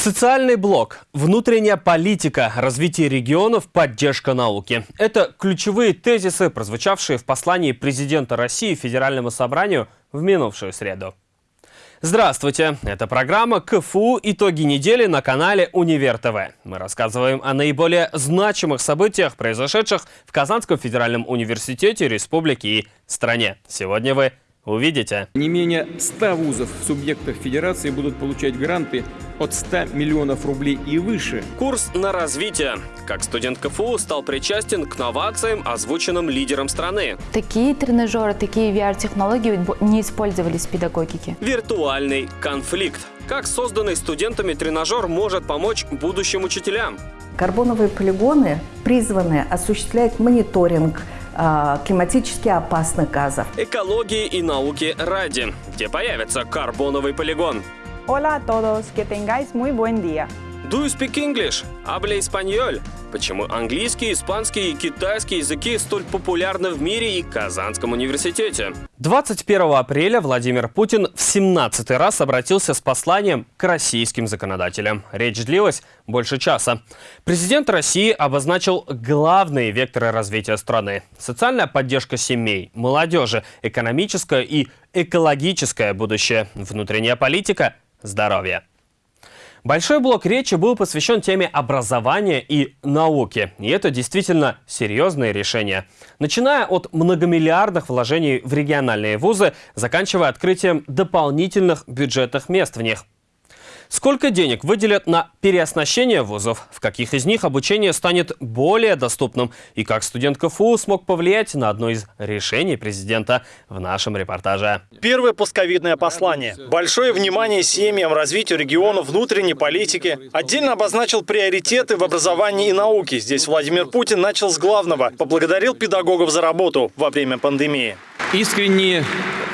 Социальный блок, внутренняя политика, развитие регионов, поддержка науки. Это ключевые тезисы, прозвучавшие в послании президента России Федеральному собранию в минувшую среду. Здравствуйте! Это программа КФУ «Итоги недели» на канале Универ ТВ. Мы рассказываем о наиболее значимых событиях, произошедших в Казанском федеральном университете, республике и стране. Сегодня вы увидите. Не менее 100 вузов в субъектах федерации будут получать гранты от 100 миллионов рублей и выше. Курс на развитие. Как студент КФУ стал причастен к новациям, озвученным лидером страны. Такие тренажеры, такие VR-технологии не использовались в педагогике. Виртуальный конфликт. Как созданный студентами тренажер может помочь будущим учителям? Карбоновые полигоны призваны осуществлять мониторинг, а, климатически опасных газов. Экологии и науки ради, где появится карбоновый полигон. Hola a todos, que tengáis muy buen día. Do you speak English? Habla español. Почему английский, испанский и китайский языки столь популярны в мире и Казанском университете? 21 апреля Владимир Путин в 17 раз обратился с посланием к российским законодателям. Речь длилась больше часа. Президент России обозначил главные векторы развития страны. Социальная поддержка семей, молодежи, экономическое и экологическое будущее, внутренняя политика, здоровье. Большой блок речи был посвящен теме образования и науки. И это действительно серьезные решения. Начиная от многомиллиардных вложений в региональные вузы, заканчивая открытием дополнительных бюджетных мест в них. Сколько денег выделят на переоснащение вузов? В каких из них обучение станет более доступным? И как студент КФУ смог повлиять на одно из решений президента в нашем репортаже? Первое постковидное послание. Большое внимание семьям, развитию регионов, внутренней политики. Отдельно обозначил приоритеты в образовании и науке. Здесь Владимир Путин начал с главного. Поблагодарил педагогов за работу во время пандемии. Искренние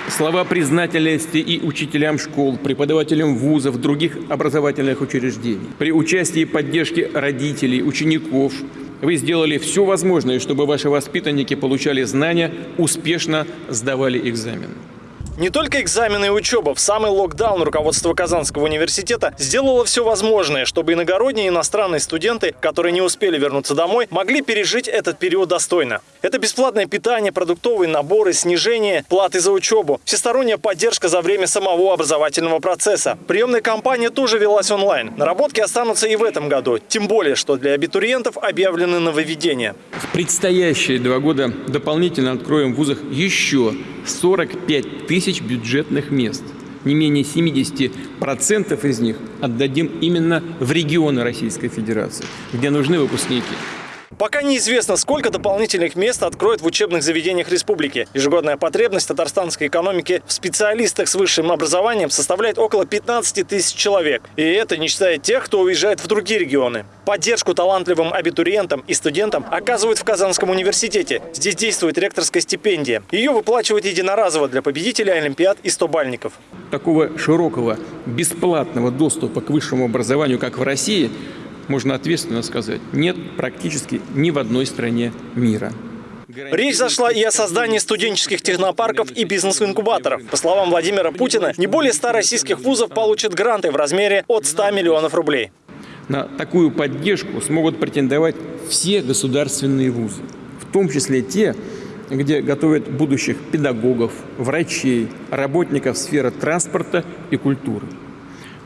слова признательности и учителям школ, преподавателям вузов, других образовательных учреждений. При участии и поддержке родителей, учеников вы сделали все возможное, чтобы ваши воспитанники получали знания, успешно сдавали экзамен. Не только экзамены и учеба. В самый локдаун руководство Казанского университета сделало все возможное, чтобы иногородние и иностранные студенты, которые не успели вернуться домой, могли пережить этот период достойно. Это бесплатное питание, продуктовые наборы, снижение платы за учебу, всесторонняя поддержка за время самого образовательного процесса. Приемная кампания тоже велась онлайн. Наработки останутся и в этом году. Тем более, что для абитуриентов объявлены нововведения. В предстоящие два года дополнительно откроем в вузах еще 45 тысяч бюджетных мест. Не менее 70% из них отдадим именно в регионы Российской Федерации, где нужны выпускники. Пока неизвестно, сколько дополнительных мест откроют в учебных заведениях республики. Ежегодная потребность татарстанской экономики в специалистах с высшим образованием составляет около 15 тысяч человек. И это не считая тех, кто уезжает в другие регионы. Поддержку талантливым абитуриентам и студентам оказывают в Казанском университете. Здесь действует ректорская стипендия. Ее выплачивают единоразово для победителей Олимпиад и стобальников. Такого широкого бесплатного доступа к высшему образованию, как в России – можно ответственно сказать, нет практически ни в одной стране мира. Речь зашла и о создании студенческих технопарков и бизнес-инкубаторов. По словам Владимира Путина, не более 100 российских вузов получат гранты в размере от 100 миллионов рублей. На такую поддержку смогут претендовать все государственные вузы, в том числе те, где готовят будущих педагогов, врачей, работников сферы транспорта и культуры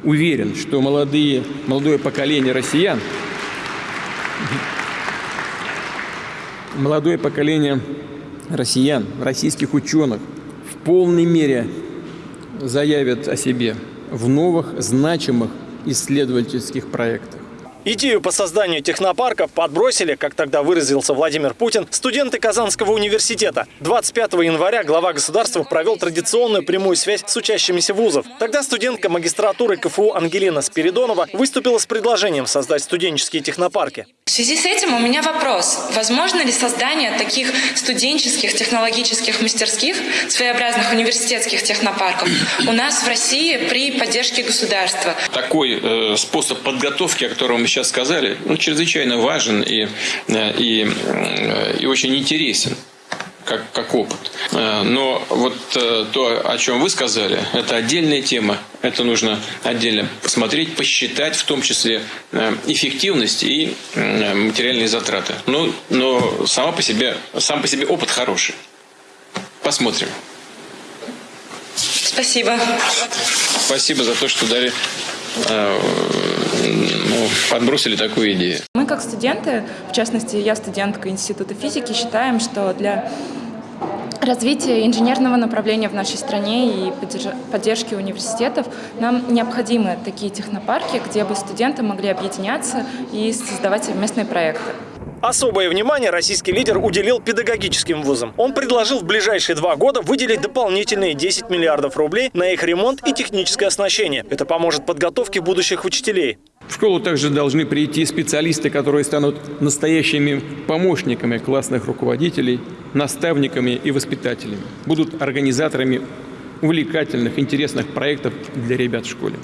уверен, что молодые, молодое поколение россиян, молодое поколение россиян, российских ученых в полной мере заявят о себе в новых значимых исследовательских проектах. Идею по созданию технопарков подбросили, как тогда выразился Владимир Путин, студенты Казанского университета. 25 января глава государства провел традиционную прямую связь с учащимися вузов. Тогда студентка магистратуры КФУ Ангелина Спиридонова выступила с предложением создать студенческие технопарки. В связи с этим у меня вопрос. Возможно ли создание таких студенческих технологических мастерских, своеобразных университетских технопарков у нас в России при поддержке государства? Такой э, способ подготовки, о котором мы сейчас сказали, ну, чрезвычайно важен и, э, и, э, и очень интересен как, как опыт. Э, но вот то, о чем вы сказали, это отдельная тема, Это нужно отдельно посмотреть, посчитать, в том числе эффективность и материальные затраты. Но, но сама по себе, сам по себе опыт хороший. Посмотрим. Спасибо. Спасибо за то, что дали ну, подбросили такую идею. Мы как студенты, в частности, я студентка Института физики, считаем, что для развития инженерного направления в нашей стране и поддержки университетов нам необходимы такие технопарки, где бы студенты могли объединяться и создавать совместные проекты. Особое внимание российский лидер уделил педагогическим вузам. Он предложил в ближайшие два года выделить дополнительные 10 миллиардов рублей на их ремонт и техническое оснащение. Это поможет подготовке будущих учителей. В школу также должны прийти специалисты, которые станут настоящими помощниками классных руководителей, наставниками и воспитателями. Будут организаторами увлекательных, интересных проектов для ребят в школе.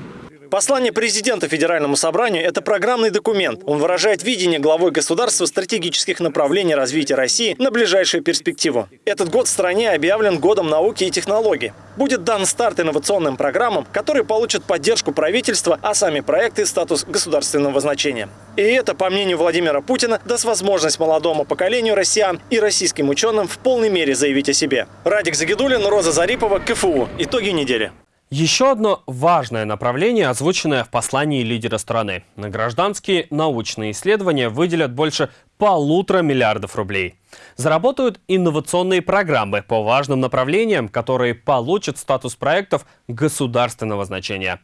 Послание президента Федеральному собранию – это программный документ. Он выражает видение главой государства стратегических направлений развития России на ближайшую перспективу. Этот год в стране объявлен годом науки и технологий. Будет дан старт инновационным программам, которые получат поддержку правительства, а сами проекты – статус государственного значения. И это, по мнению Владимира Путина, даст возможность молодому поколению россиян и российским ученым в полной мере заявить о себе. Радик Загидулин, Роза Зарипова, КФУ. Итоги недели. Еще одно важное направление, озвученное в послании лидера страны. На гражданские научные исследования выделят больше полутора миллиардов рублей. Заработают инновационные программы по важным направлениям, которые получат статус проектов государственного значения.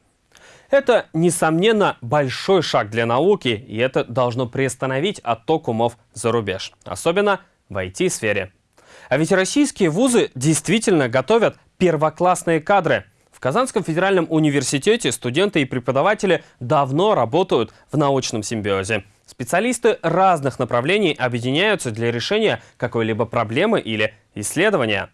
Это, несомненно, большой шаг для науки, и это должно приостановить отток умов за рубеж, особенно в IT-сфере. А ведь российские вузы действительно готовят первоклассные кадры – Казанском федеральном университете студенты и преподаватели давно работают в научном симбиозе. Специалисты разных направлений объединяются для решения какой-либо проблемы или исследования.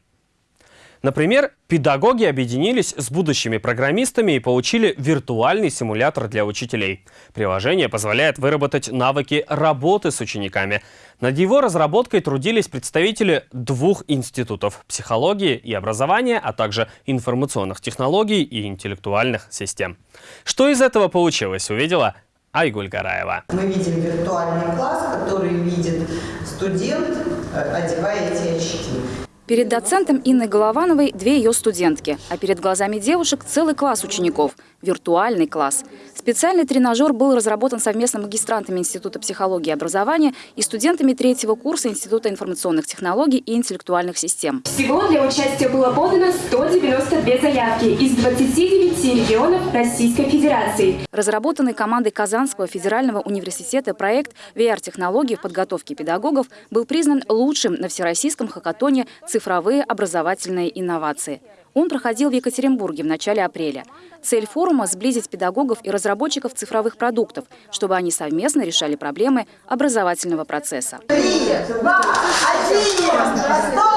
Например, педагоги объединились с будущими программистами и получили виртуальный симулятор для учителей. Приложение позволяет выработать навыки работы с учениками. Над его разработкой трудились представители двух институтов – психологии и образования, а также информационных технологий и интеллектуальных систем. Что из этого получилось, увидела Айгуль Гараева. Мы видим виртуальный класс, который видит студент, э, одевая. Перед доцентом Инной Головановой две ее студентки, а перед глазами девушек целый класс учеников – виртуальный класс. Специальный тренажер был разработан совместно магистрантами Института психологии и образования и студентами третьего курса Института информационных технологий и интеллектуальных систем. Всего для участия было подано 192 заявки из 29 регионов Российской Федерации. Разработанный командой Казанского федерального университета проект VR-технологии в подготовке педагогов был признан лучшим на всероссийском хакатоне «Цифровые образовательные инновации». Он проходил в Екатеринбурге в начале апреля. Цель форума – сблизить педагогов и разработчиков цифровых продуктов, чтобы они совместно решали проблемы образовательного процесса. Три, два, один,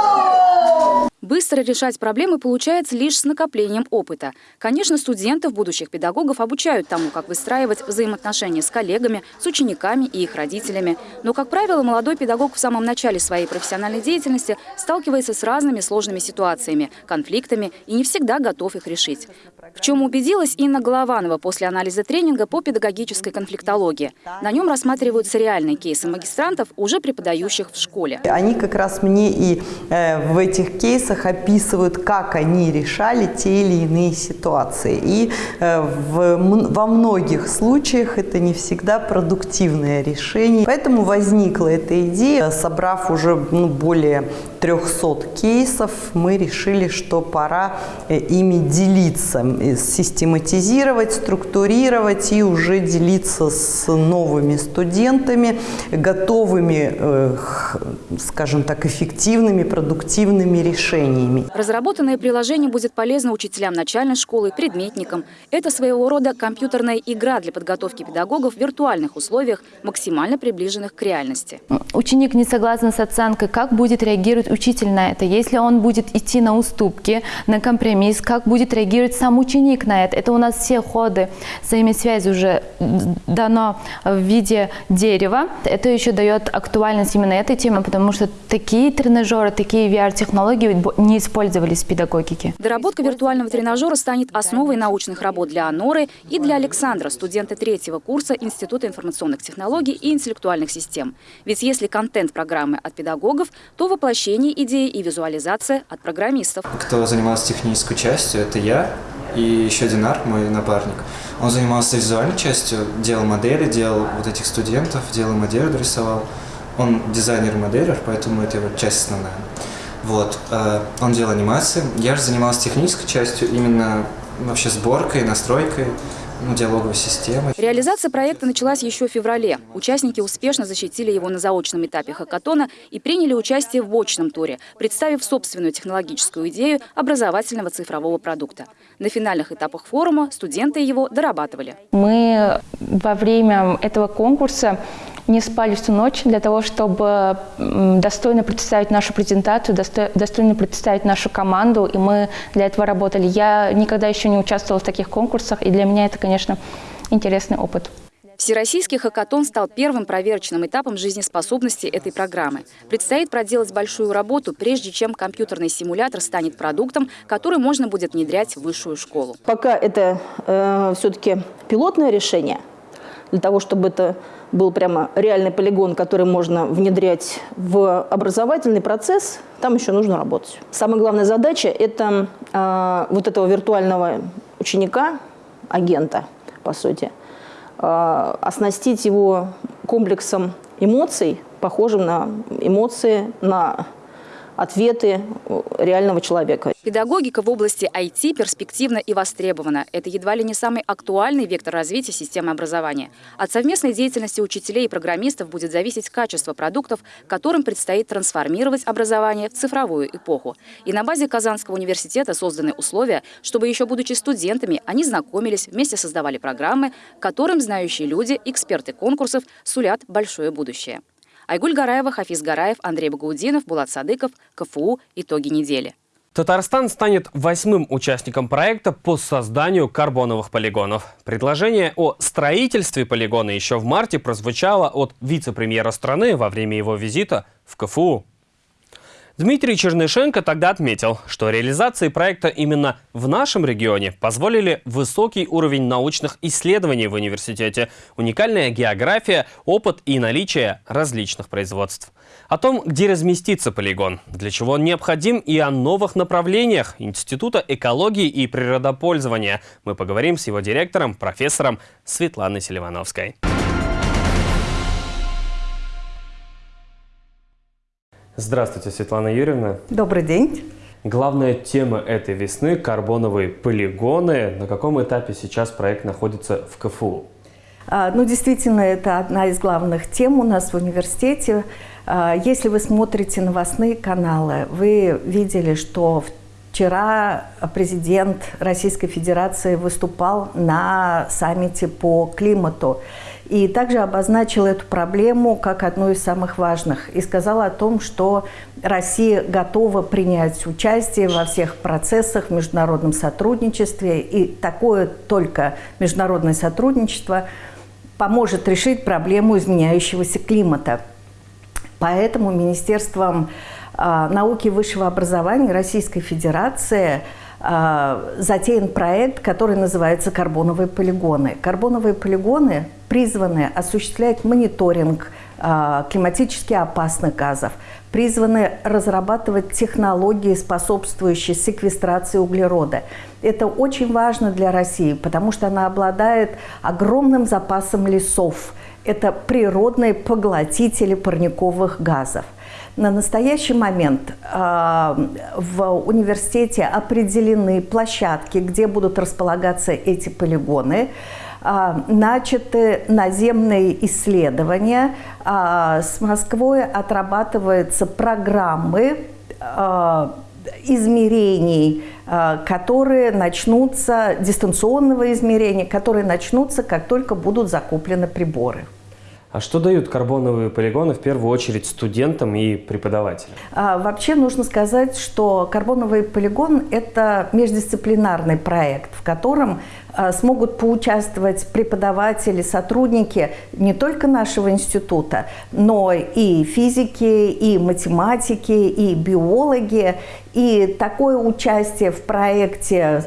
Быстро решать проблемы получается лишь с накоплением опыта. Конечно, студентов, будущих педагогов обучают тому, как выстраивать взаимоотношения с коллегами, с учениками и их родителями. Но, как правило, молодой педагог в самом начале своей профессиональной деятельности сталкивается с разными сложными ситуациями, конфликтами и не всегда готов их решить. В чем убедилась Инна Голованова после анализа тренинга по педагогической конфликтологии. На нем рассматриваются реальные кейсы магистрантов, уже преподающих в школе. Они как раз мне и э, в этих кейсах их описывают, как они решали те или иные ситуации. И э, в, во многих случаях это не всегда продуктивное решение. Поэтому возникла эта идея, собрав уже ну, более 300 кейсов, мы решили, что пора э, ими делиться, э, систематизировать, структурировать и уже делиться с новыми студентами, готовыми, скажем так, эффективными, продуктивными решениями решениями. Разработанное приложение будет полезно учителям начальной школы, предметникам. Это своего рода компьютерная игра для подготовки педагогов в виртуальных условиях, максимально приближенных к реальности. Ученик не согласен с оценкой. Как будет реагировать учитель на это? Если он будет идти на уступки, на компромисс, как будет реагировать сам ученик на это? Это у нас все ходы взаимосвязи уже дано в виде дерева. Это еще дает актуальность именно этой теме, потому что такие тренажеры, такие VR-технологии не использовались в педагогике. Доработка виртуального тренажера станет основой научных работ для Аноры и для Александра, студента третьего курса Института информационных технологий и интеллектуальных систем. Ведь если контент программы от педагогов, то воплощение идеи и визуализация от программистов. Кто занимался технической частью, это я и еще Динар, мой напарник. Он занимался визуальной частью, делал модели, делал вот этих студентов, делал модели, рисовал. Он дизайнер-моделер, поэтому это его часть основная. Вот. Э, он делал анимации. Я же занимался технической частью, именно вообще сборкой, настройкой ну, диалоговой системы. Реализация проекта началась еще в феврале. Участники успешно защитили его на заочном этапе хакатона и приняли участие в очном туре, представив собственную технологическую идею образовательного цифрового продукта. На финальных этапах форума студенты его дорабатывали. Мы во время этого конкурса не спали всю ночь для того, чтобы достойно представить нашу презентацию, достойно представить нашу команду, и мы для этого работали. Я никогда еще не участвовала в таких конкурсах, и для меня это, конечно, интересный опыт. Всероссийский хакатон стал первым проверочным этапом жизнеспособности этой программы. Предстоит проделать большую работу, прежде чем компьютерный симулятор станет продуктом, который можно будет внедрять в высшую школу. Пока это э, все-таки пилотное решение, для того, чтобы это был прямо реальный полигон, который можно внедрять в образовательный процесс, там еще нужно работать. Самая главная задача – это э, вот этого виртуального ученика, агента, по сути, э, оснастить его комплексом эмоций, похожим на эмоции, на ответы реального человека. Педагогика в области IT перспективна и востребована. Это едва ли не самый актуальный вектор развития системы образования. От совместной деятельности учителей и программистов будет зависеть качество продуктов, которым предстоит трансформировать образование в цифровую эпоху. И на базе Казанского университета созданы условия, чтобы еще будучи студентами, они знакомились, вместе создавали программы, которым знающие люди, эксперты конкурсов сулят большое будущее. Айгуль Гараева, Хафиз Гараев, Андрей Багаудинов, Булат Садыков, КФУ. Итоги недели. Татарстан станет восьмым участником проекта по созданию карбоновых полигонов. Предложение о строительстве полигона еще в марте прозвучало от вице-премьера страны во время его визита в КФУ. Дмитрий Чернышенко тогда отметил, что реализации проекта именно в нашем регионе позволили высокий уровень научных исследований в университете, уникальная география, опыт и наличие различных производств. О том, где разместится полигон, для чего он необходим и о новых направлениях Института экологии и природопользования мы поговорим с его директором, профессором Светланой Селивановской. Здравствуйте, Светлана Юрьевна. Добрый день. Главная тема этой весны – карбоновые полигоны. На каком этапе сейчас проект находится в КФУ? А, ну, действительно, это одна из главных тем у нас в университете. А, если вы смотрите новостные каналы, вы видели, что вчера президент Российской Федерации выступал на саммите по климату и также обозначил эту проблему как одну из самых важных и сказал о том, что Россия готова принять участие во всех процессах в международном сотрудничестве, и такое только международное сотрудничество поможет решить проблему изменяющегося климата. Поэтому Министерством а, науки и высшего образования Российской Федерации – затеян проект, который называется «Карбоновые полигоны». Карбоновые полигоны призваны осуществлять мониторинг а, климатически опасных газов, призваны разрабатывать технологии, способствующие секвестрации углерода. Это очень важно для России, потому что она обладает огромным запасом лесов. Это природные поглотители парниковых газов – на настоящий момент э, в университете определены площадки, где будут располагаться эти полигоны. Э, начаты наземные исследования. Э, с Москвой отрабатываются программы измерений, которые начнутся, дистанционного измерения, которые начнутся, как только будут закуплены приборы. А что дают карбоновые полигоны в первую очередь студентам и преподавателям? А, вообще нужно сказать, что карбоновый полигон – это междисциплинарный проект, в котором а, смогут поучаствовать преподаватели, сотрудники не только нашего института, но и физики, и математики, и биологи. И такое участие в проекте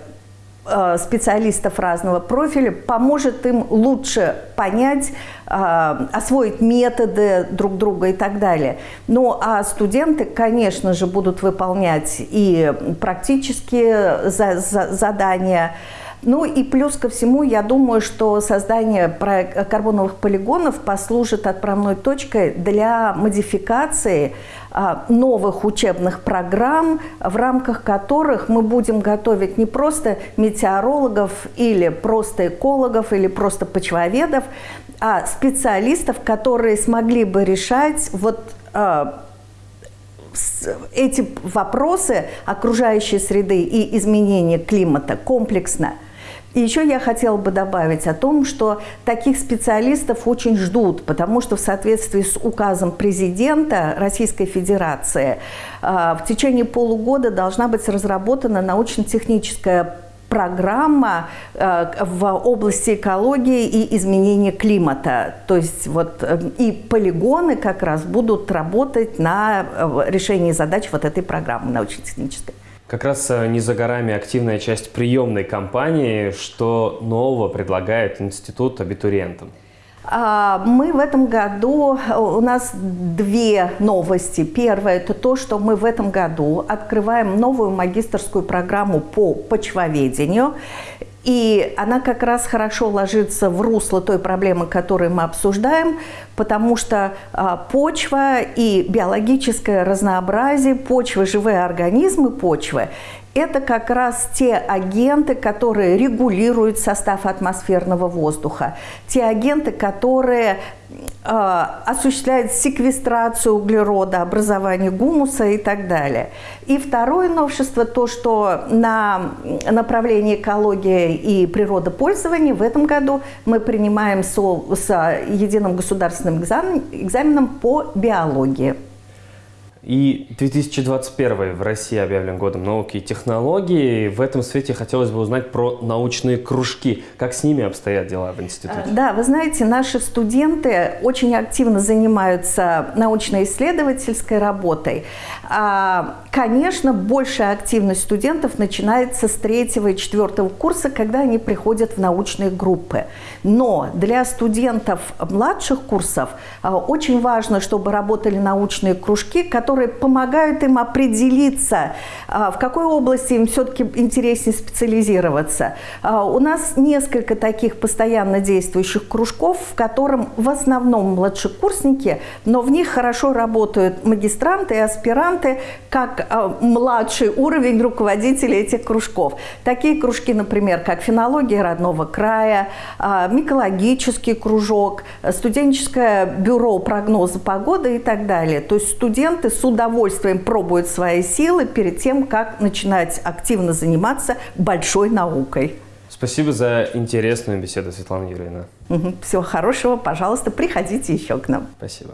специалистов разного профиля поможет им лучше понять, э, освоить методы друг друга и так далее. Ну а студенты, конечно же, будут выполнять и практические задания, ну и плюс ко всему, я думаю, что создание карбоновых полигонов послужит отправной точкой для модификации а, новых учебных программ, в рамках которых мы будем готовить не просто метеорологов или просто экологов или просто почвоведов, а специалистов, которые смогли бы решать вот а, эти вопросы окружающей среды и изменения климата комплексно – и еще я хотела бы добавить о том, что таких специалистов очень ждут, потому что в соответствии с указом президента Российской Федерации а, в течение полугода должна быть разработана научно-техническая программа а, в области экологии и изменения климата. То есть вот э, и полигоны как раз будут работать на э, решении задач вот этой программы научно-технической. Как раз э, не за горами активная часть приемной кампании. Что нового предлагает институт абитуриентам? А, мы в этом году, у нас две новости. Первое – это то, что мы в этом году открываем новую магистрскую программу по почвоведению. И она как раз хорошо ложится в русло той проблемы, которую мы обсуждаем, потому что а, почва и биологическое разнообразие почвы, живые организмы почвы это как раз те агенты, которые регулируют состав атмосферного воздуха, те агенты, которые э, осуществляют секвестрацию углерода, образование гумуса и так далее. И второе новшество, то, что на направлении экология и природопользования в этом году мы принимаем со, с единым государственным экзамен, экзаменом по биологии. И 2021 в России объявлен годом науки и технологий. В этом свете хотелось бы узнать про научные кружки. Как с ними обстоят дела в институте? Э, да, вы знаете, наши студенты очень активно занимаются научно-исследовательской работой. А, конечно, большая активность студентов начинается с третьего и четвертого курса, когда они приходят в научные группы. Но для студентов младших курсов а, очень важно, чтобы работали научные кружки, которые которые помогают им определиться, а, в какой области им все-таки интереснее специализироваться. А, у нас несколько таких постоянно действующих кружков, в котором в основном младшекурсники, но в них хорошо работают магистранты и аспиранты, как а, младший уровень руководителей этих кружков. Такие кружки, например, как фенология родного края, микологический кружок, студенческое бюро прогноза погоды и так далее. То есть студенты с удовольствием пробуют свои силы перед тем, как начинать активно заниматься большой наукой. Спасибо за интересную беседу, Светлана Юрьевна. Угу. Всего хорошего. Пожалуйста, приходите еще к нам. Спасибо.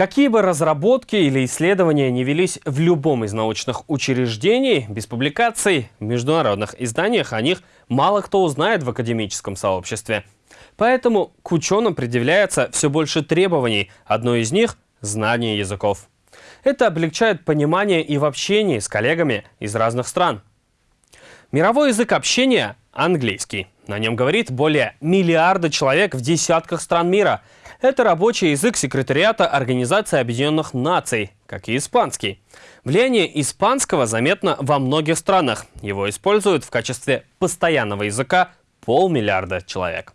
Какие бы разработки или исследования не велись в любом из научных учреждений, без публикаций в международных изданиях о них мало кто узнает в академическом сообществе. Поэтому к ученым предъявляется все больше требований. Одно из них – знание языков. Это облегчает понимание и в общении с коллегами из разных стран. Мировой язык общения – английский. На нем говорит более миллиарда человек в десятках стран мира. Это рабочий язык секретариата Организации Объединенных Наций, как и испанский. Влияние испанского заметно во многих странах. Его используют в качестве постоянного языка полмиллиарда человек.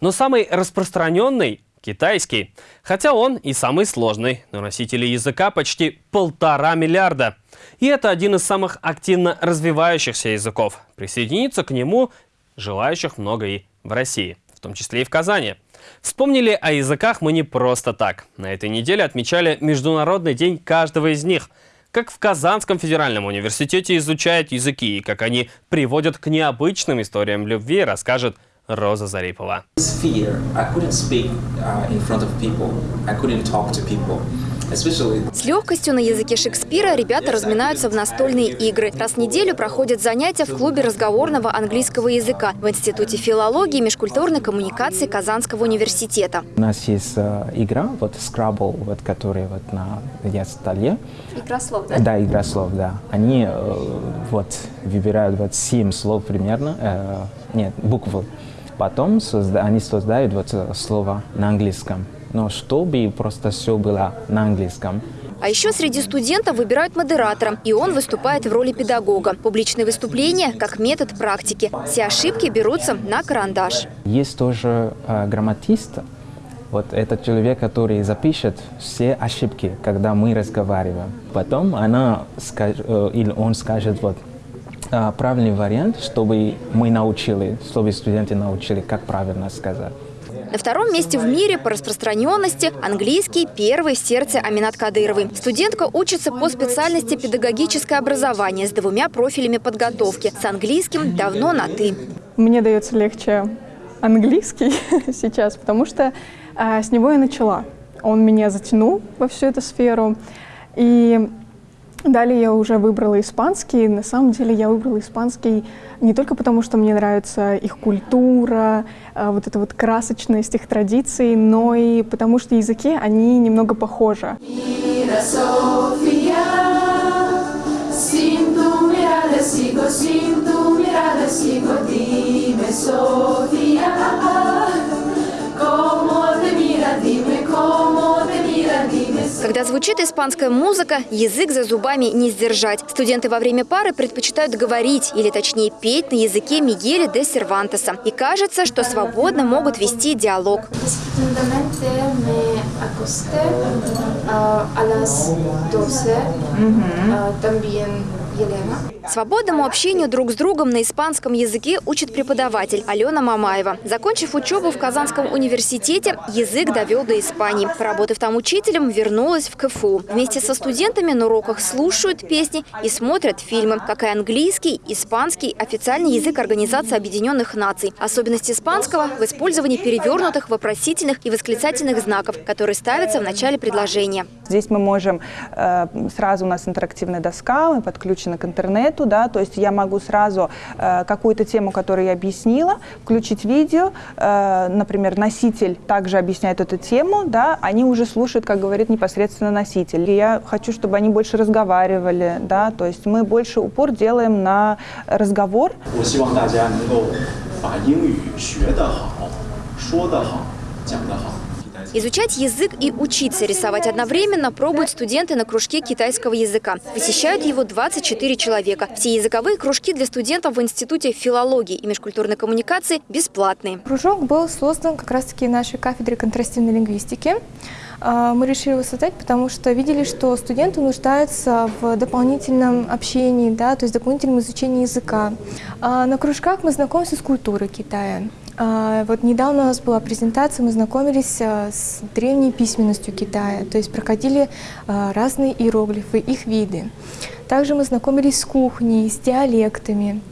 Но самый распространенный – китайский. Хотя он и самый сложный, но носителей языка почти полтора миллиарда. И это один из самых активно развивающихся языков. Присоединиться к нему желающих много и в России, в том числе и в Казани. Вспомнили о языках мы не просто так. На этой неделе отмечали Международный день каждого из них. Как в Казанском федеральном университете изучают языки и как они приводят к необычным историям любви, расскажет Роза Зарипова. Uh. С легкостью на языке Шекспира ребята разминаются в настольные игры. Раз в неделю проходят занятия в клубе разговорного английского языка в Институте филологии и межкультурной коммуникации Казанского университета. У нас есть э, игра, вот Scrabble, вот, которая вот на столе. Игра слов, да? Да, игра слов, да. Они э, вот выбирают вот семь слов примерно, э, нет, буквы. Потом созда они создают вот э, слово на английском но чтобы просто все было на английском. А еще среди студентов выбирают модератора, и он выступает в роли педагога. Публичные выступления как метод практики. Все ошибки берутся на карандаш. Есть тоже э, грамматист. Вот это человек, который запишет все ошибки, когда мы разговариваем. Потом она скажет, э, или он скажет, вот, э, правильный вариант, чтобы мы научили, чтобы студенты научили, как правильно сказать. На втором месте в мире по распространенности английский первый в сердце Аминат Кадыровой. Студентка учится по специальности педагогическое образование с двумя профилями подготовки. С английским давно на «ты». Мне дается легче английский сейчас, потому что а, с него я начала. Он меня затянул во всю эту сферу. И Далее я уже выбрала испанский. На самом деле я выбрала испанский не только потому, что мне нравится их культура, а, вот эта вот красочность их традиций, но и потому что языки, они немного похожи. Когда звучит испанская музыка, язык за зубами не сдержать. Студенты во время пары предпочитают говорить, или точнее петь на языке Мигеля де Сервантеса. И кажется, что свободно могут вести диалог. Елена. Свободному общению друг с другом на испанском языке учит преподаватель Алена Мамаева. Закончив учебу в Казанском университете, язык довел до Испании. Поработав там учителем, вернулась в КФУ. Вместе со студентами на уроках слушают песни и смотрят фильмы, как и английский, испанский, официальный язык Организации Объединенных Наций. Особенность испанского в использовании перевернутых, вопросительных и восклицательных знаков, которые ставятся в начале предложения. Здесь мы можем, э, сразу у нас интерактивная доска, мы подключены к интернету, да, то есть я могу сразу э, какую-то тему, которую я объяснила, включить видео, э, например, носитель также объясняет эту тему, да, они уже слушают, как говорит непосредственно носитель. И я хочу, чтобы они больше разговаривали, да, то есть мы больше упор делаем на разговор. 我希望大家能够把英语学得好，说得好，讲得好。 Изучать язык и учиться рисовать одновременно пробуют студенты на кружке китайского языка. Посещают его 24 человека. Все языковые кружки для студентов в Институте филологии и межкультурной коммуникации бесплатные. Кружок был создан как раз-таки нашей кафедрой контрастивной лингвистики. А, мы решили его создать, потому что видели, что студенты нуждаются в дополнительном общении, да, то есть дополнительном изучении языка. А на кружках мы знакомимся с культурой Китая. А, вот недавно у нас была презентация, мы знакомились а, с древней письменностью Китая, то есть проходили а, разные иероглифы, их виды. Также мы знакомились с кухней, с диалектами.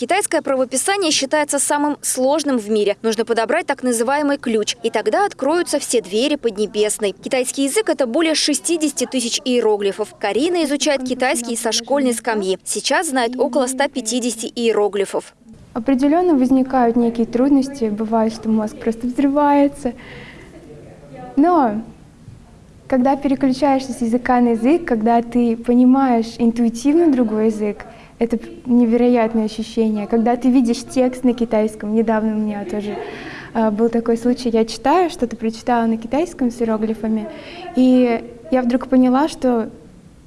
Китайское правописание считается самым сложным в мире. Нужно подобрать так называемый ключ, и тогда откроются все двери Поднебесной. Китайский язык – это более 60 тысяч иероглифов. Карина изучает китайский со школьной скамьи. Сейчас знает около 150 иероглифов. Определенно возникают некие трудности, бывает, что мозг просто взрывается. Но когда переключаешься с языка на язык, когда ты понимаешь интуитивно другой язык, это невероятное ощущение. Когда ты видишь текст на китайском, недавно у меня тоже э, был такой случай, я читаю, что-то прочитала на китайском с иероглифами, и я вдруг поняла, что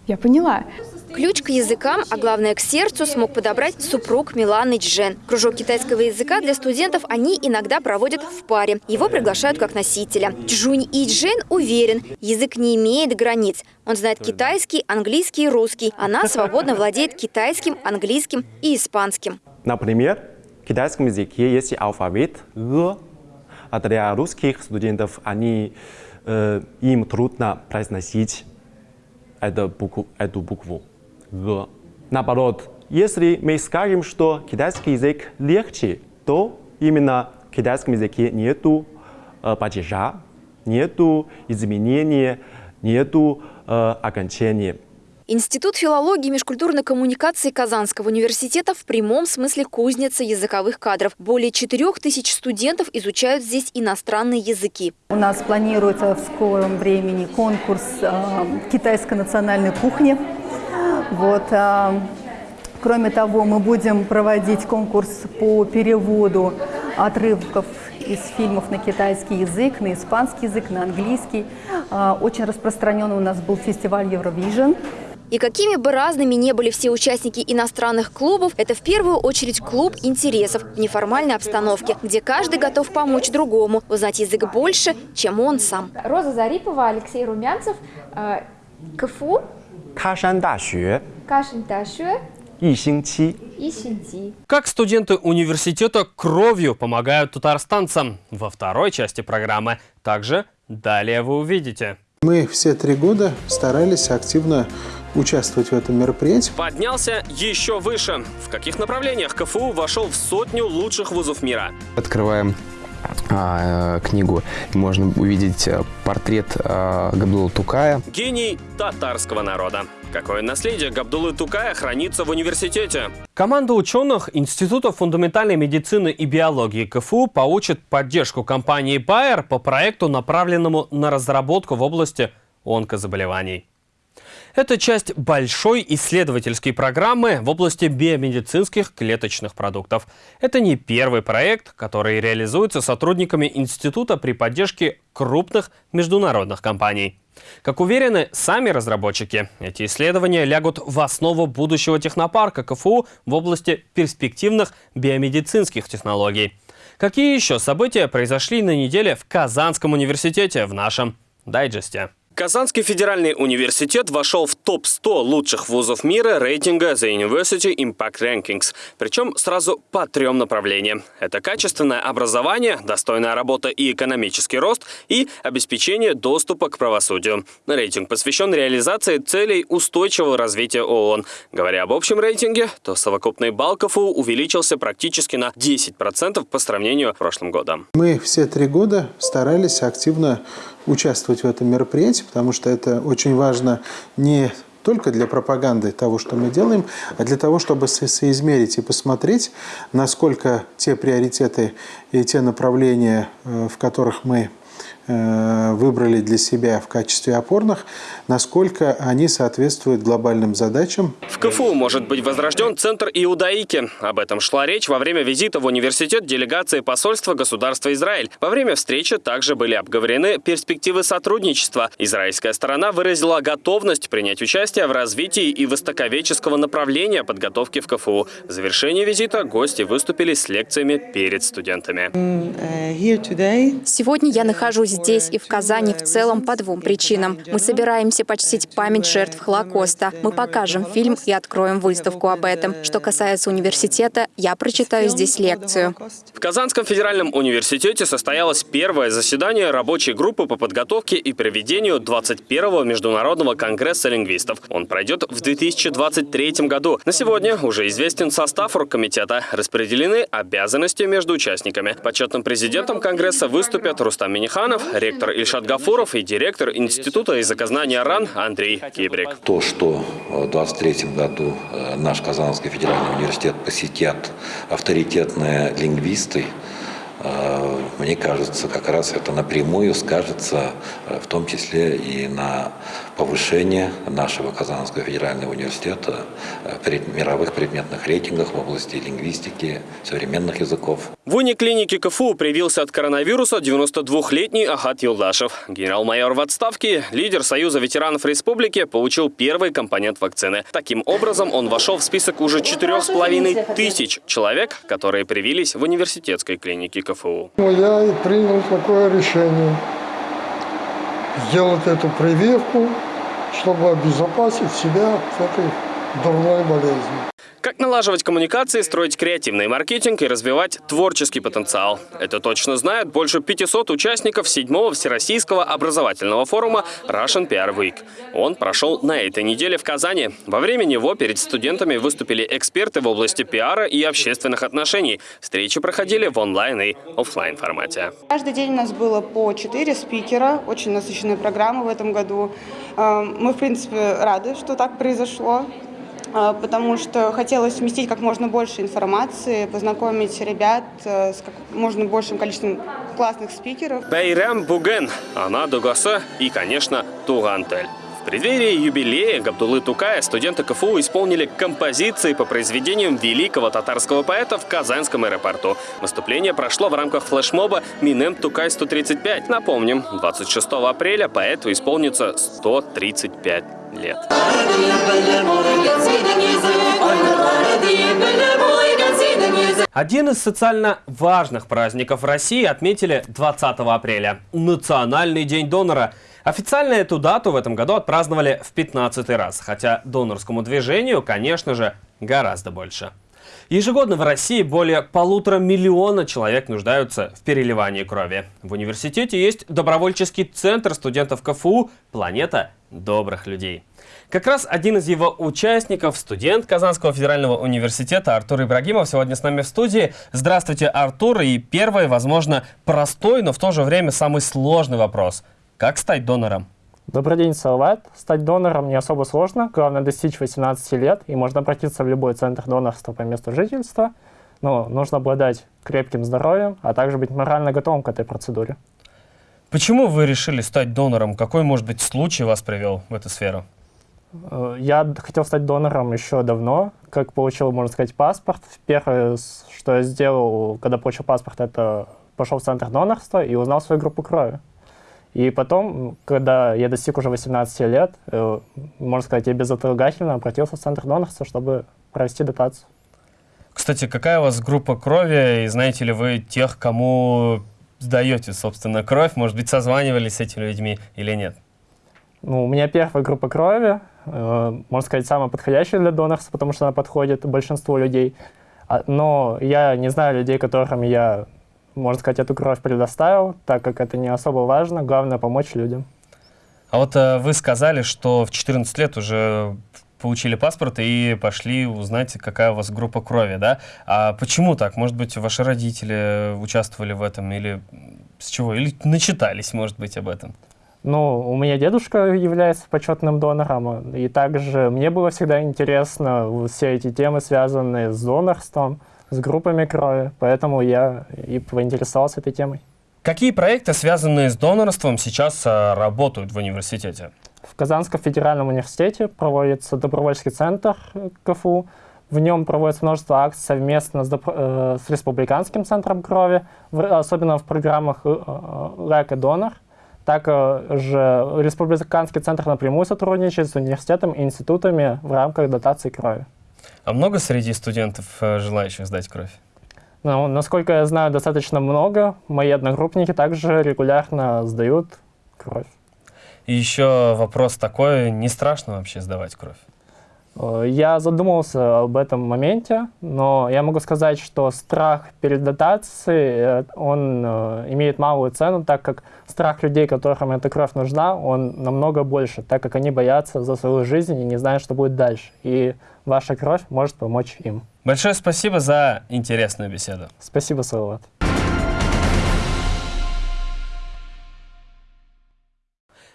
я поняла. Ключ к языкам, а главное к сердцу, смог подобрать супруг Миланы Джен. Кружок китайского языка для студентов они иногда проводят в паре. Его приглашают как носителя. Джунь И Джен уверен, язык не имеет границ. Он знает китайский, английский и русский. Она свободно владеет китайским, английским и испанским. Например, в китайском языке есть алфавит «г», а для русских студентов они, э, им трудно произносить эту букву. Эту букву. Г. Наоборот, если мы скажем, что китайский язык легче, то именно В китайском языке нету э, падежа, нету изменения, нету э, окончания. Институт филологии и межкультурной коммуникации Казанского университета в прямом смысле кузница языковых кадров. Более четырех тысяч студентов изучают здесь иностранные языки. У нас планируется в скором времени конкурс э, китайской национальной кухни. Вот, э, кроме того, мы будем проводить конкурс по переводу отрывков из фильмов на китайский язык, на испанский язык, на английский. Э, очень распространенный у нас был фестиваль Eurovision. И какими бы разными не были все участники иностранных клубов, это в первую очередь клуб интересов в неформальной обстановке, где каждый готов помочь другому, узнать язык больше, чем он сам. Роза Зарипова, Алексей Румянцев, э, КФУ, 喀山大学 Кашин Ташуэ 一星期 и Синти. Как студенты университета кровью помогают татарстанцам во второй части программы. Также далее вы увидите. Мы все три года старались активно участвовать в этом мероприятии. Поднялся еще выше. В каких направлениях КФУ вошел в сотню лучших вузов мира? Открываем а, э, книгу, и можно увидеть э, портрет э, Габдула Тукая. Гений татарского народа. Какое наследие Габдулы Тукая хранится в университете? Команда ученых Института фундаментальной медицины и биологии КФУ получит поддержку компании Bayer по проекту, направленному на разработку в области онкозаболеваний. Это часть большой исследовательской программы в области биомедицинских клеточных продуктов. Это не первый проект, который реализуется сотрудниками института при поддержке крупных международных компаний. Как уверены сами разработчики, эти исследования лягут в основу будущего технопарка КФУ в области перспективных биомедицинских технологий. Какие еще события произошли на неделе в Казанском университете в нашем дайджесте? Казанский федеральный университет вошел в топ-100 лучших вузов мира рейтинга The University Impact Rankings. Причем сразу по трем направлениям. Это качественное образование, достойная работа и экономический рост, и обеспечение доступа к правосудию. Рейтинг посвящен реализации целей устойчивого развития ООН. Говоря об общем рейтинге, то совокупный балл КФУ увеличился практически на 10% по сравнению с прошлым годом. Мы все три года старались активно участвовать в этом мероприятии, потому что это очень важно не только для пропаганды того, что мы делаем, а для того, чтобы со соизмерить и посмотреть, насколько те приоритеты и те направления, э, в которых мы выбрали для себя в качестве опорных, насколько они соответствуют глобальным задачам. В КФУ может быть возрожден Центр Иудаики. Об этом шла речь во время визита в университет делегации посольства государства Израиль. Во время встречи также были обговорены перспективы сотрудничества. Израильская сторона выразила готовность принять участие в развитии и востоковеческого направления подготовки в КФУ. В завершении визита гости выступили с лекциями перед студентами. Сегодня я нахожусь здесь и в Казани в целом по двум причинам. Мы собираемся почтить память жертв Холокоста. Мы покажем фильм и откроем выставку об этом. Что касается университета, я прочитаю здесь лекцию. В Казанском федеральном университете состоялось первое заседание рабочей группы по подготовке и проведению 21-го Международного конгресса лингвистов. Он пройдет в 2023 году. На сегодня уже известен состав оргкомитета. Распределены обязанности между участниками. Почетным президентом конгресса выступят Рустам Миниханов, ректор Ильшат Гафуров и директор Института языкознания РАН Андрей Кибрик. То, что в 2023 году э, наш Казанский федеральный университет посетят авторитетные лингвисты, э, мне кажется, как раз это напрямую скажется, э, в том числе и на повышение нашего Казанского федерального университета в мировых предметных рейтингах в области лингвистики, современных языков. В униклинике КФУ привился от коронавируса 92-летний Ахат Юлдашев. Генерал-майор в отставке, лидер Союза ветеранов республики, получил первый компонент вакцины. Таким образом, он вошел в список уже 4,5 тысяч человек, которые привились в университетской клинике КФУ. Я и принял такое решение сделать эту прививку, чтобы обезопасить себя от этой дурной болезни. Как налаживать коммуникации, строить креативный маркетинг и развивать творческий потенциал. Это точно знают больше 500 участников седьмого Всероссийского образовательного форума Russian PR Week. Он прошел на этой неделе в Казани. Во время него перед студентами выступили эксперты в области пиара и общественных отношений. Встречи проходили в онлайн и офлайн формате. Каждый день у нас было по 4 спикера, очень насыщенная программа в этом году. Э, мы, в принципе, рады, что так произошло. А, потому что хотелось вместить как можно больше информации, познакомить ребят э, с как можно большим количеством классных спикеров. Байрам Буген, она Дугаса и, конечно, Тугантель. В преддверии юбилея Габдулы Тукая студенты КФУ исполнили композиции по произведениям великого татарского поэта в Казанском аэропорту. Выступление прошло в рамках флешмоба «Минем Тукай-135». Напомним, 26 апреля поэту исполнится 135 лет. Один из социально важных праздников России отметили 20 апреля – Национальный день донора. Официально эту дату в этом году отпраздновали в 15 раз, хотя донорскому движению, конечно же, гораздо больше. Ежегодно в России более полутора миллиона человек нуждаются в переливании крови. В университете есть добровольческий центр студентов КФУ «Планета добрых людей». Как раз один из его участников, студент Казанского федерального университета Артур Ибрагимов, сегодня с нами в студии. Здравствуйте, Артур. И первый, возможно, простой, но в то же время самый сложный вопрос. Как стать донором? Добрый день, Салават. Стать донором не особо сложно. Главное достичь 18 лет, и можно обратиться в любой центр донорства по месту жительства. Но нужно обладать крепким здоровьем, а также быть морально готовым к этой процедуре. Почему вы решили стать донором? Какой, может быть, случай вас привел в эту сферу? Э, я хотел стать донором еще давно, как получил, можно сказать, паспорт. Первое, что я сделал, когда получил паспорт, это пошел в центр донорства и узнал свою группу крови. И потом, когда я достиг уже 18 лет, э, можно сказать, я безотлагательно обратился в центр донорства, чтобы провести дотацию. Кстати, какая у вас группа крови, и знаете ли вы тех, кому сдаете, собственно, кровь? Может быть, созванивались с этими людьми или нет? Ну, у меня первая группа крови, э, можно сказать, самая подходящая для донорства, потому что она подходит большинству людей. А, но я не знаю людей, которым я можно сказать, эту кровь предоставил, так как это не особо важно, главное помочь людям. А вот э, вы сказали, что в 14 лет уже получили паспорт и пошли узнать, какая у вас группа крови, да? А почему так? Может быть, ваши родители участвовали в этом или с чего? Или начитались, может быть, об этом? Ну, у меня дедушка является почетным донором, и также мне было всегда интересно все эти темы, связанные с донорством с группами крови, поэтому я и поинтересовался этой темой. Какие проекты, связанные с донорством, сейчас э, работают в университете? В Казанском федеральном университете проводится добровольческий центр КФУ. В нем проводится множество акций совместно с, э, с Республиканским центром крови, в, особенно в программах э, «Лайк и донор». Также Республиканский центр напрямую сотрудничает с университетом и институтами в рамках дотации крови. А много среди студентов э, желающих сдать кровь? Ну, насколько я знаю, достаточно много. Мои одногруппники также регулярно сдают кровь. И еще вопрос такой, не страшно вообще сдавать кровь? Э, я задумывался об этом моменте, но я могу сказать, что страх перед дотацией, э, он э, имеет малую цену, так как страх людей, которым эта кровь нужна, он намного больше, так как они боятся за свою жизнь и не знают, что будет дальше. И ваша кровь может помочь им. Большое спасибо за интересную беседу. Спасибо, Салават.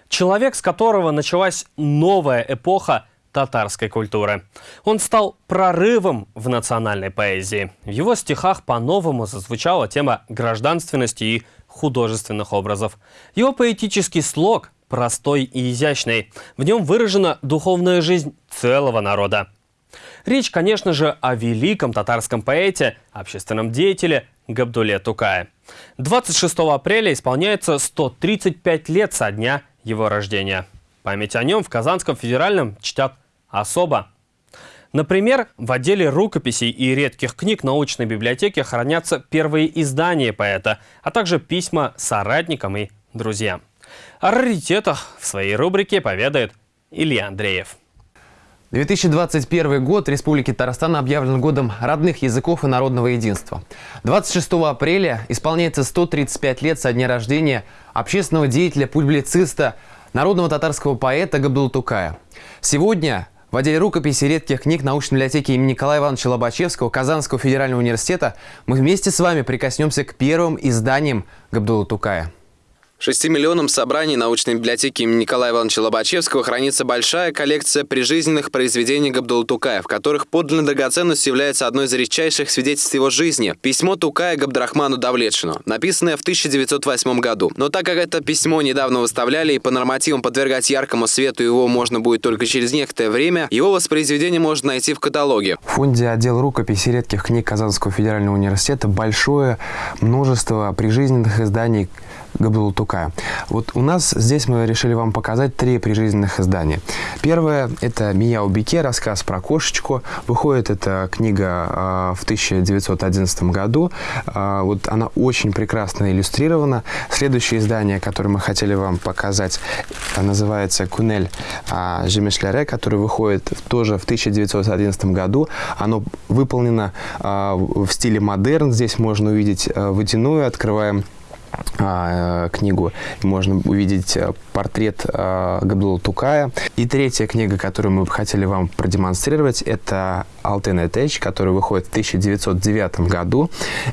Человек, с которого началась новая эпоха татарской культуры. Он стал прорывом в национальной поэзии. В его стихах по-новому зазвучала тема гражданственности и художественных образов. Его поэтический слог простой и изящный. В нем выражена духовная жизнь целого народа. Речь, конечно же, о великом татарском поэте, общественном деятеле Габдуле Тукае. 26 апреля исполняется 135 лет со дня его рождения. Память о нем в Казанском федеральном чтят особо. Например, в отделе рукописей и редких книг научной библиотеки хранятся первые издания поэта, а также письма соратникам и друзьям. О раритетах в своей рубрике поведает Илья Андреев. 2021 год Республики Татарстан объявлен годом родных языков и народного единства. 26 апреля исполняется 135 лет со дня рождения общественного деятеля, публициста, народного татарского поэта Габдул Тукая. Сегодня в отделе рукописи редких книг научной библиотеки имени Николая Ивановича Лобачевского Казанского федерального университета мы вместе с вами прикоснемся к первым изданиям Габдула Тукая. В шестимиллионном собрании научной библиотеки имени Николая Ивановича Лобачевского хранится большая коллекция прижизненных произведений Габдул Тукая, в которых подлинной драгоценностью является одно из редчайших свидетельств его жизни – письмо Тукая Габдрахману Давлетшину, написанное в 1908 году. Но так как это письмо недавно выставляли и по нормативам подвергать яркому свету его можно будет только через некоторое время, его воспроизведение можно найти в каталоге. В фонде отдел рукописи редких книг Казанского федерального университета большое множество прижизненных изданий Габдул Тукая. Вот у нас здесь мы решили вам показать три прижизненных издания. Первое – это «Мияу Бике», рассказ про кошечку. Выходит эта книга э, в 1911 году. Э, вот она очень прекрасно иллюстрирована. Следующее издание, которое мы хотели вам показать, называется «Кунель э, Жемешляре», которое выходит тоже в 1911 году. Оно выполнено э, в стиле модерн. Здесь можно увидеть э, водяную. Открываем а, книгу. Можно увидеть э, портрет э, Габдула Тукая. И третья книга, которую мы бы хотели вам продемонстрировать, это «Алтын Этеч», который выходит в 1909 году.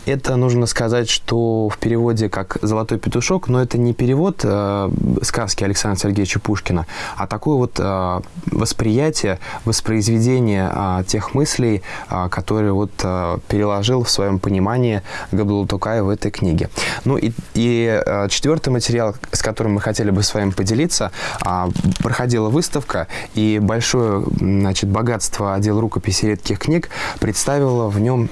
Это, нужно сказать, что в переводе как «Золотой петушок», но это не перевод э, сказки Александра Сергеевича Пушкина, а такое вот э, восприятие, воспроизведение э, тех мыслей, э, которые вот э, переложил в своем понимании Габдул Тукай в этой книге. Ну и и э, четвертый материал, с которым мы хотели бы с вами поделиться, э, проходила выставка, и большое значит, богатство отдела рукописи редких книг представило в нем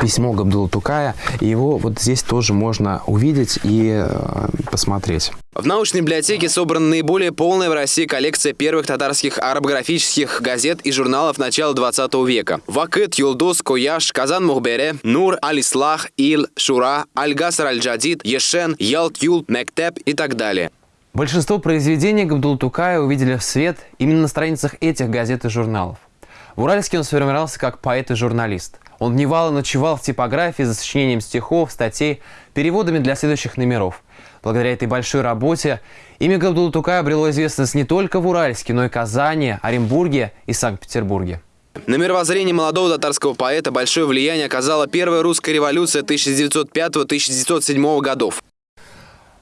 письмо Габдула Тукая. И его вот здесь тоже можно увидеть и э, посмотреть. В научной библиотеке собрана наиболее полная в России коллекция первых татарских арабографических газет и журналов начала 20 века. Вакыт, Юлдус, Кояш, Казан Мухбере, Нур, Алислах, Ил, Шура, Аль-Гасар Аль-Джадид, Ешен, Ялт, Юл, Мектеп и так далее. Большинство произведений Габдул Тукая увидели в свет именно на страницах этих газет и журналов. В Уральске он сформировался как поэт и журналист – он дневал и ночевал в типографии за сочинением стихов, статей, переводами для следующих номеров. Благодаря этой большой работе имя Габдула Тукая обрело известность не только в Уральске, но и Казани, Оренбурге и Санкт-Петербурге. На мировоззрение молодого татарского поэта большое влияние оказала первая русская революция 1905-1907 годов.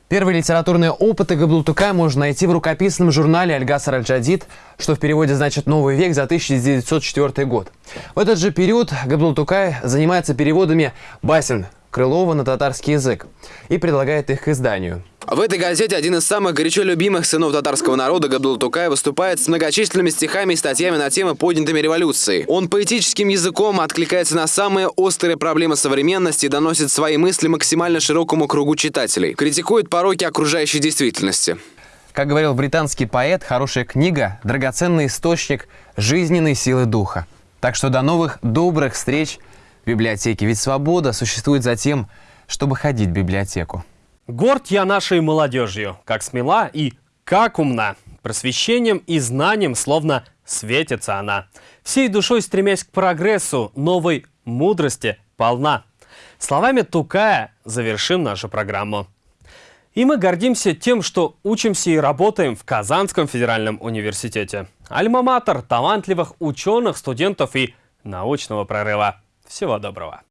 Первые литературные опыты Габдултукая можно найти в рукописном журнале «Альгасар Аль-Джадид», что в переводе значит «Новый век» за 1904 год. В этот же период Габдултукай занимается переводами басен Крылова на татарский язык и предлагает их к изданию. В этой газете один из самых горячо любимых сынов татарского народа Габдул Тукай выступает с многочисленными стихами и статьями на темы поднятыми революции. Он поэтическим языком откликается на самые острые проблемы современности и доносит свои мысли максимально широкому кругу читателей. Критикует пороки окружающей действительности. Как говорил британский поэт, хорошая книга – драгоценный источник жизненной силы духа. Так что до новых добрых встреч в библиотеке. Ведь свобода существует за тем, чтобы ходить в библиотеку. Горд я нашей молодежью, как смела и как умна. Просвещением и знанием словно светится она. Всей душой стремясь к прогрессу, новой мудрости полна. Словами Тукая завершим нашу программу. И мы гордимся тем, что учимся и работаем в Казанском федеральном университете. Альма-матер талантливых ученых, студентов и научного прорыва. Всего доброго.